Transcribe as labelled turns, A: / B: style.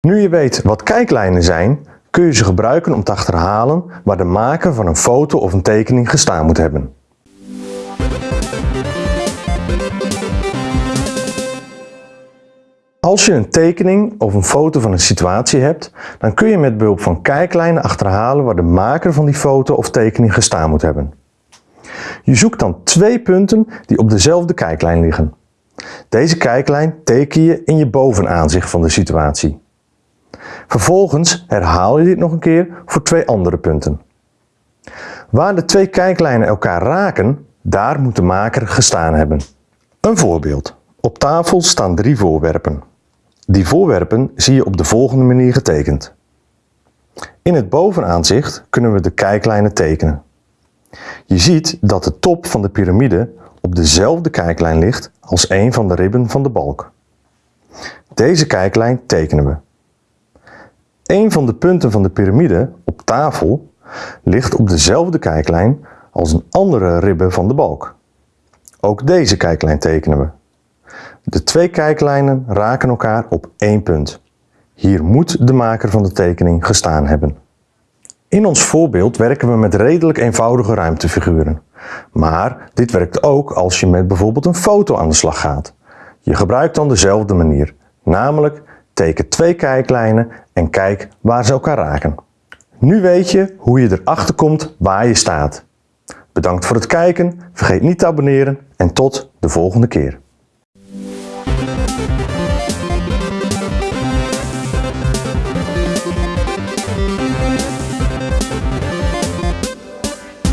A: Nu je weet wat kijklijnen zijn, kun je ze gebruiken om te achterhalen waar de maker van een foto of een tekening gestaan moet hebben. Als je een tekening of een foto van een situatie hebt, dan kun je met behulp van kijklijnen achterhalen waar de maker van die foto of tekening gestaan moet hebben. Je zoekt dan twee punten die op dezelfde kijklijn liggen. Deze kijklijn teken je in je bovenaanzicht van de situatie. Vervolgens herhaal je dit nog een keer voor twee andere punten. Waar de twee kijklijnen elkaar raken, daar moet de maker gestaan hebben. Een voorbeeld. Op tafel staan drie voorwerpen. Die voorwerpen zie je op de volgende manier getekend. In het bovenaanzicht kunnen we de kijklijnen tekenen. Je ziet dat de top van de piramide op dezelfde kijklijn ligt als een van de ribben van de balk. Deze kijklijn tekenen we. Een van de punten van de piramide op tafel ligt op dezelfde kijklijn als een andere ribbe van de balk. Ook deze kijklijn tekenen we. De twee kijklijnen raken elkaar op één punt. Hier moet de maker van de tekening gestaan hebben. In ons voorbeeld werken we met redelijk eenvoudige ruimtefiguren. Maar dit werkt ook als je met bijvoorbeeld een foto aan de slag gaat. Je gebruikt dan dezelfde manier, namelijk teken twee kijklijnen en kijk waar ze elkaar raken. Nu weet je hoe je erachter komt waar je staat. Bedankt voor het kijken, vergeet niet te abonneren en tot de volgende keer.